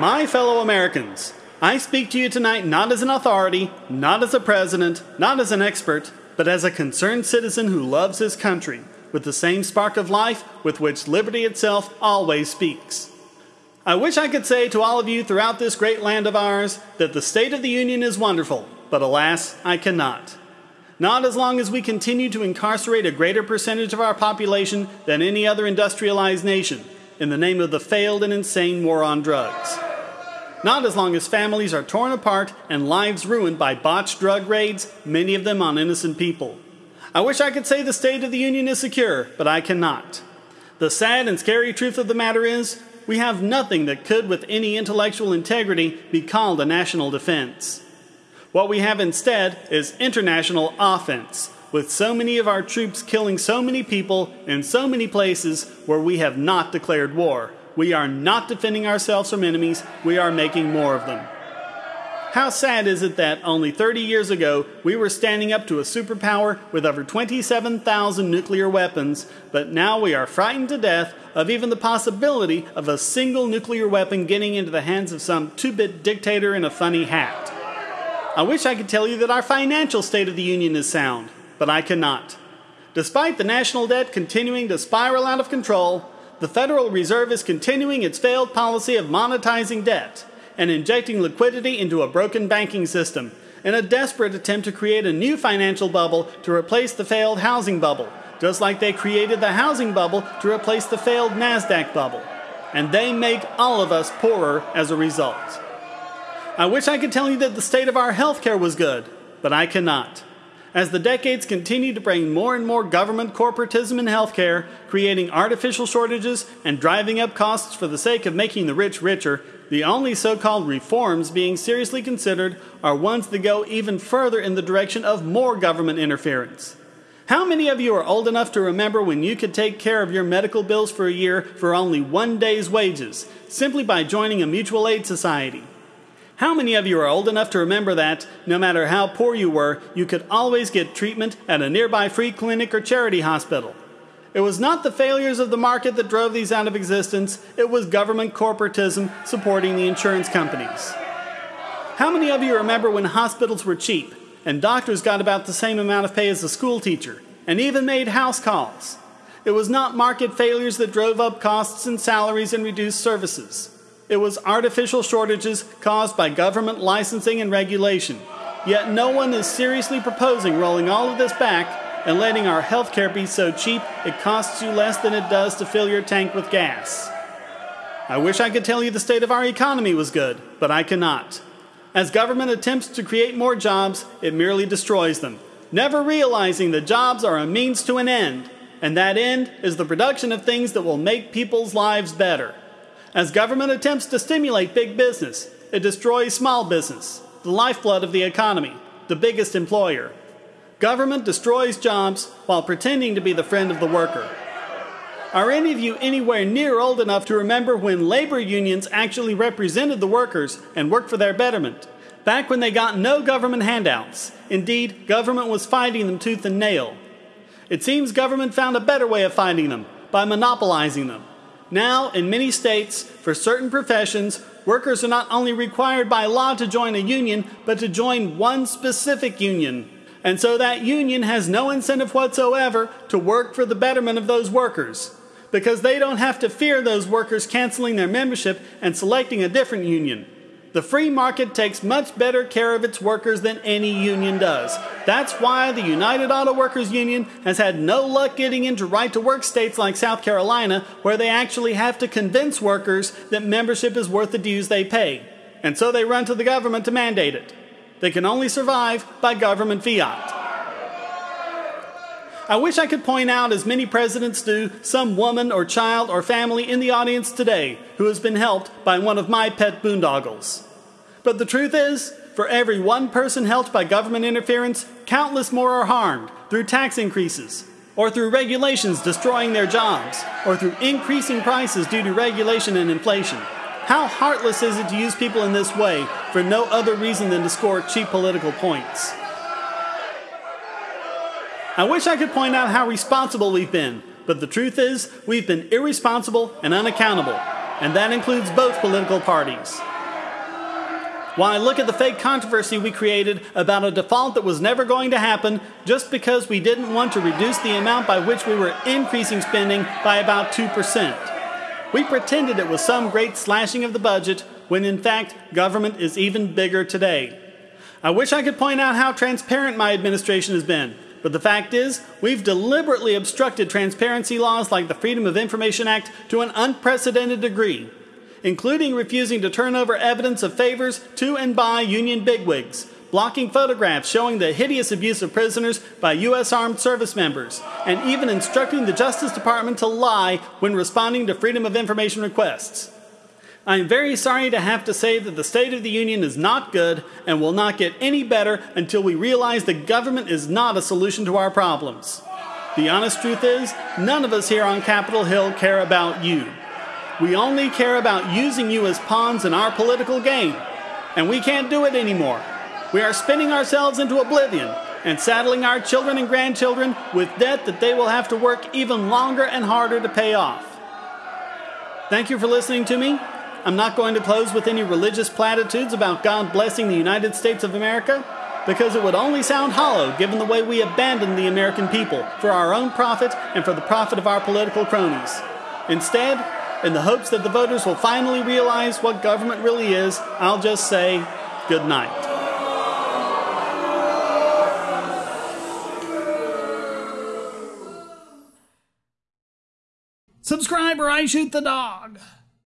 My fellow Americans, I speak to you tonight not as an authority, not as a president, not as an expert, but as a concerned citizen who loves his country with the same spark of life with which liberty itself always speaks. I wish I could say to all of you throughout this great land of ours that the State of the Union is wonderful, but alas, I cannot. Not as long as we continue to incarcerate a greater percentage of our population than any other industrialized nation in the name of the failed and insane war on drugs. Not as long as families are torn apart and lives ruined by botched drug raids, many of them on innocent people. I wish I could say the State of the Union is secure, but I cannot. The sad and scary truth of the matter is, we have nothing that could, with any intellectual integrity, be called a national defense. What we have instead is international offense, with so many of our troops killing so many people in so many places where we have not declared war. We are not defending ourselves from enemies, we are making more of them. How sad is it that only 30 years ago we were standing up to a superpower with over 27,000 nuclear weapons, but now we are frightened to death of even the possibility of a single nuclear weapon getting into the hands of some two bit dictator in a funny hat. I wish I could tell you that our financial state of the Union is sound, but I cannot. Despite the national debt continuing to spiral out of control, the Federal Reserve is continuing its failed policy of monetizing debt and injecting liquidity into a broken banking system in a desperate attempt to create a new financial bubble to replace the failed housing bubble, just like they created the housing bubble to replace the failed NASDAQ bubble. And they make all of us poorer as a result. I wish I could tell you that the state of our healthcare was good, but I cannot. As the decades continue to bring more and more government corporatism in healthcare, creating artificial shortages and driving up costs for the sake of making the rich richer, the only so called reforms being seriously considered are ones that go even further in the direction of more government interference. How many of you are old enough to remember when you could take care of your medical bills for a year for only one day's wages, simply by joining a mutual aid society? How many of you are old enough to remember that, no matter how poor you were, you could always get treatment at a nearby free clinic or charity hospital? It was not the failures of the market that drove these out of existence, it was government corporatism supporting the insurance companies. How many of you remember when hospitals were cheap and doctors got about the same amount of pay as a school teacher and even made house calls? It was not market failures that drove up costs and salaries and reduced services. It was artificial shortages caused by government licensing and regulation. Yet no one is seriously proposing rolling all of this back and letting our healthcare be so cheap it costs you less than it does to fill your tank with gas. I wish I could tell you the state of our economy was good, but I cannot. As government attempts to create more jobs, it merely destroys them, never realizing that jobs are a means to an end, and that end is the production of things that will make people's lives better. As government attempts to stimulate big business, it destroys small business, the lifeblood of the economy, the biggest employer. Government destroys jobs while pretending to be the friend of the worker. Are any of you anywhere near old enough to remember when labor unions actually represented the workers and worked for their betterment? Back when they got no government handouts. Indeed, government was fighting them tooth and nail. It seems government found a better way of fighting them by monopolizing them. Now, in many states, for certain professions, workers are not only required by law to join a union, but to join one specific union. And so that union has no incentive whatsoever to work for the betterment of those workers because they don't have to fear those workers canceling their membership and selecting a different union. The free market takes much better care of its workers than any union does. That's why the United Auto Workers Union has had no luck getting into right to work states like South Carolina, where they actually have to convince workers that membership is worth the dues they pay. And so they run to the government to mandate it. They can only survive by government fiat. I wish I could point out, as many presidents do, some woman or child or family in the audience today who has been helped by one of my pet boondoggles. But the truth is, for every one person helped by government interference, countless more are harmed through tax increases, or through regulations destroying their jobs, or through increasing prices due to regulation and inflation. How heartless is it to use people in this way for no other reason than to score cheap political points? I wish I could point out how responsible we've been, but the truth is, we've been irresponsible and unaccountable, and that includes both political parties. Why, look at the fake controversy we created about a default that was never going to happen just because we didn't want to reduce the amount by which we were increasing spending by about 2%. We pretended it was some great slashing of the budget when in fact government is even bigger today. I wish I could point out how transparent my administration has been, but the fact is, we've deliberately obstructed transparency laws like the Freedom of Information Act to an unprecedented degree, including refusing to turn over evidence of favors to and by union bigwigs, blocking photographs showing the hideous abuse of prisoners by U.S. Armed Service members, and even instructing the Justice Department to lie when responding to Freedom of Information requests. I am very sorry to have to say that the State of the Union is not good and will not get any better until we realize the government is not a solution to our problems. The honest truth is, none of us here on Capitol Hill care about you. We only care about using you as pawns in our political game, and we can't do it anymore. We are spinning ourselves into oblivion and saddling our children and grandchildren with debt that they will have to work even longer and harder to pay off. Thank you for listening to me. I'm not going to close with any religious platitudes about God blessing the United States of America, because it would only sound hollow given the way we abandon the American people for our own profit and for the profit of our political cronies. Instead, in the hopes that the voters will finally realize what government really is, I'll just say good night. Subscribe or I shoot the dog.